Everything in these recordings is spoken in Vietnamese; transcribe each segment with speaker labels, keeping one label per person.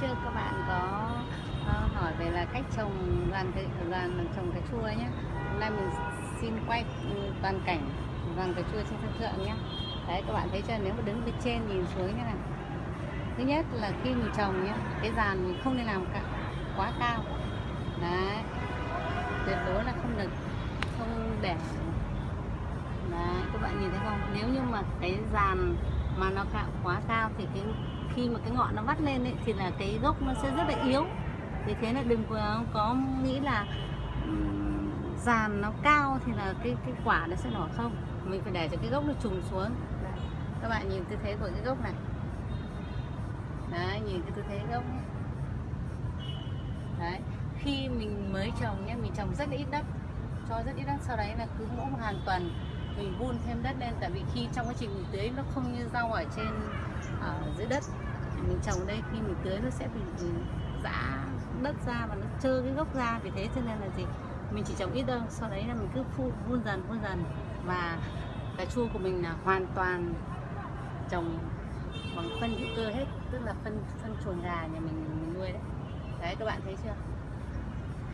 Speaker 1: trước các bạn có ờ, hỏi về là cách trồng đoàn cái trồng cà chua nhé hôm nay mình xin quay ừ, toàn cảnh dàn cà chua trên sân thượng nhé đấy, các bạn thấy chưa? Nếu mà đứng bên trên nhìn xuống như này thứ nhất là khi mình trồng nhé cái dàn mình không nên làm cả, quá cao. Đấy, tuyệt đối là không được, không để. Đấy, các bạn nhìn thấy không? Nếu như mà cái dàn mà nó cao quá cao thì cái khi mà cái ngọn nó vắt lên ấy, thì là cái gốc nó sẽ rất là yếu. Vì thế là đừng có, nghĩ là dàn nó cao thì là cái cái quả nó sẽ nở không. Mình phải để cho cái gốc nó trùng xuống. Đấy. các bạn nhìn tư thế của cái gốc này. Đấy nhìn cái tư thế gốc đấy khi mình mới trồng nhé mình trồng rất là ít đất. Cho rất ít đất sau đấy là cứ mỗi một hàng tuần mình vun thêm đất lên. Tại vì khi trong quá trình mình tưới nó không như rau ở trên ở dưới đất. Mình trồng ở đây khi mình tưới nó sẽ bị ừ, giã đất ra và nó trơ cái gốc ra vì thế cho nên là gì? Mình chỉ trồng ít đâu sau đấy là mình cứ phun vun dần vun dần. Và cà chua của mình là hoàn toàn trồng bằng phân hữu cơ hết tức là phân phân chuồng gà nhà mình, mình nuôi đấy. Đấy các bạn thấy chưa?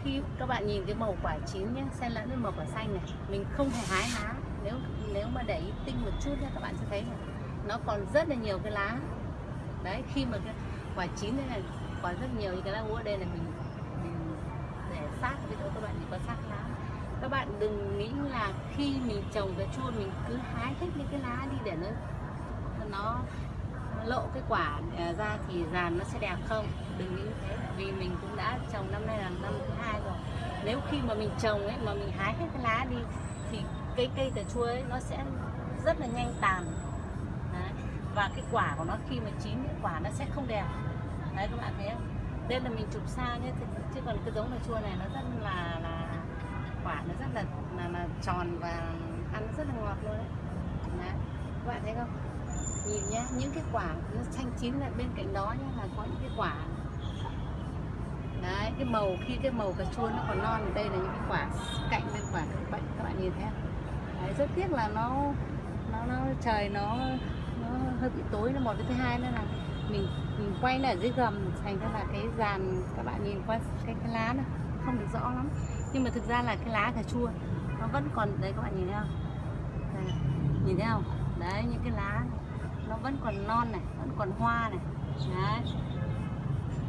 Speaker 1: Khi các bạn nhìn cái màu quả chín nhé xen lẫn với màu quả xanh này mình không hề hái lá nếu nếu mà để ý tinh một chút nhé các bạn sẽ thấy này nó còn rất là nhiều cái lá. Đấy khi mà cái quả chín thế này còn rất nhiều những cái lá úa đây là mình, mình để sát với chỗ các bạn chỉ có sát lá. Các bạn đừng nghĩ là khi mình trồng cái chua mình cứ hái hết những cái lá đi để nó nó lộ cái quả à, ra thì dàn nó sẽ đẹp không? Đừng nghĩ thế vì mình cũng đã trồng năm nay là năm thứ hai rồi. Nếu khi mà mình trồng ấy mà mình hái hết cái lá đi thì cái cây cà chua ấy nó sẽ rất là nhanh tàn và cái quả của nó khi mà chín cái quả nó sẽ không đẹp đấy các bạn thấy không đây là mình chụp xa nhé chứ, chứ còn cái giống này chua này nó rất là là quả nó rất là là, là tròn và ăn rất là ngọt luôn đấy. đấy các bạn thấy không nhìn nhá những cái quả nó xanh chín là bên cạnh đó nhá là có những cái quả đấy cái màu khi cái màu cà chua nó còn non đây là những cái quả cạnh bên quả các bạn các bạn nhìn thấy không? đấy, rất tiếc là nó nó nó trời nó nó hơi bị tối nó một cái thứ hai nữa là mình mình quay là ở dưới gầm thành ra là cái dàn các bạn nhìn qua cái, cái lá nó không được rõ lắm. Nhưng mà thực ra là cái lá cà chua nó vẫn còn đấy các bạn nhìn thấy không? Đây, nhìn thấy không? Đấy những cái lá này nó vẫn còn non này vẫn còn hoa này. Đấy.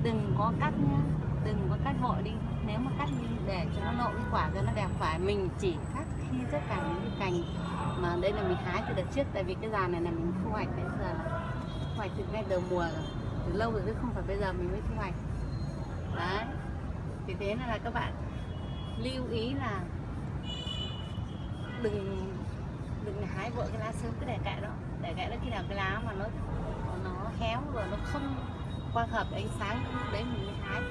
Speaker 1: Đừng có cắt nhá đừng có cắt vội đi. Nếu mà cắt đi để cho nó lộ cái quả cho nó đẹp phải mình chỉ cắt như tất cả những cái cành mà đây là mình hái từ đợt trước, tại vì cái giàn này là mình thu hoạch bây giờ là thu hoạch từ ngay đầu mùa rồi. Từ lâu rồi chứ không phải bây giờ mình mới thu hoạch. Đấy. Vì thế nên là các bạn lưu ý là đừng đừng hái vội cái lá sớm, cứ để kệ đó. Để kệ đó khi nào cái lá mà nó nó héo rồi nó không quang hợp ánh sáng, lúc đấy mình mới hái.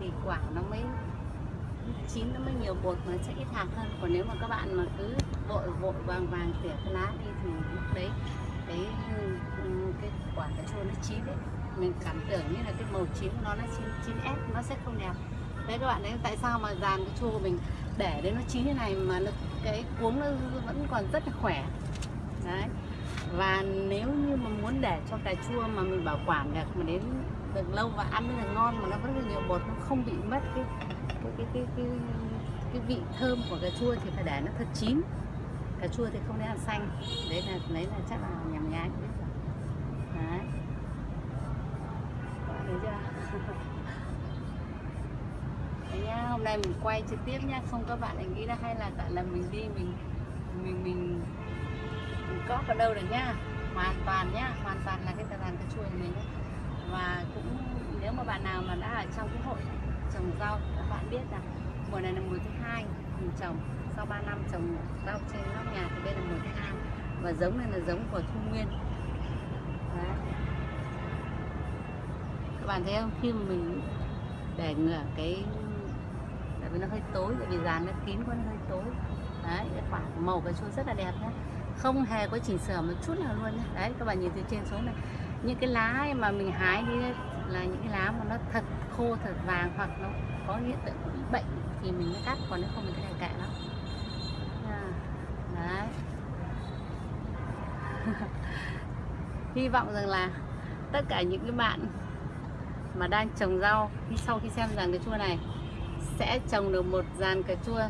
Speaker 1: Thì quả nó mới chín nó mới nhiều bột mà sẽ ít hạt hơn. Còn nếu mà các bạn mà cứ vội vội vàng vàng tỉa cái lá đi thì lúc đấy cái cái quả cà chua nó chín đấy. Mình cảm tưởng như là cái màu chín của nó nó chín chín ép nó sẽ không đẹp. Đấy các bạn đấy, tại sao mà dàn cái chua của mình để đến nó chín như này mà nó, cái cuống nó vẫn còn rất là khỏe. Đấy. Và nếu như mà muốn để cho cà chua mà mình bảo quản được mà đến được lâu và ăn rất là ngon mà nó vẫn là nhiều bột nó không bị mất cái cái cái cái cái, cái vị thơm của cà chua thì phải để nó thật chín. Cà chua thì không nên ăn xanh. Đấy là đấy là chắc là nhầm nhái biết rồi. Đấy. Thấy chưa? Đấy nhá hôm nay mình quay trực tiếp nhá. Không các bạn lại nghĩ là hay là tại là mình đi mình mình mình mình có ở đâu được nhá. Hoàn toàn nhá hoàn toàn là cái tà đàn cà chua của mình nhá. và cũng nếu mà bạn nào mà đã ở trong cái hội trồng rau bạn biết rằng mùa này là mùa thứ hai, mình trồng. Sau 3 năm trồng rau trên nóc nhà thì đây là mùa thứ hai và giống này là giống của thu nguyên. Đấy. các bạn thấy không? Khi mà mình để ngửa cái, tại vì nó hơi tối, tại vì dàn nó kín quá, nó hơi tối. Đấy, cái quả màu cà chua rất là đẹp nhé không hề có chỉnh sửa một chút nào luôn nhé đấy, các bạn nhìn từ trên xuống này, những cái lá mà mình hái đi là những cái lá mà nó thật khô thật vàng hoặc nó có hiện tượng bị bệnh thì mình mới cắt còn nếu không mình cứ để kệ nó à, đấy. Hy vọng rằng là tất cả những cái bạn mà đang trồng rau khi sau khi xem dàn cà chua này sẽ trồng được một dàn cà chua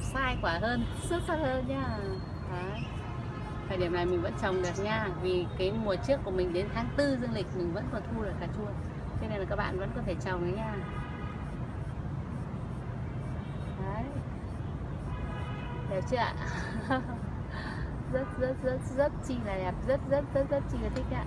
Speaker 1: sai quả hơn xuất sắc hơn nhá Đấy thời điểm này mình vẫn trồng được nha. Vì cái mùa trước của mình đến tháng 4 dương lịch mình vẫn còn thu được cà chua. Cho nên là các bạn vẫn có thể trồng đấy nha. Đấy. Đẹp chưa ạ? Rất rất rất rất chi là đẹp. Rất rất rất rất chi là thích ạ.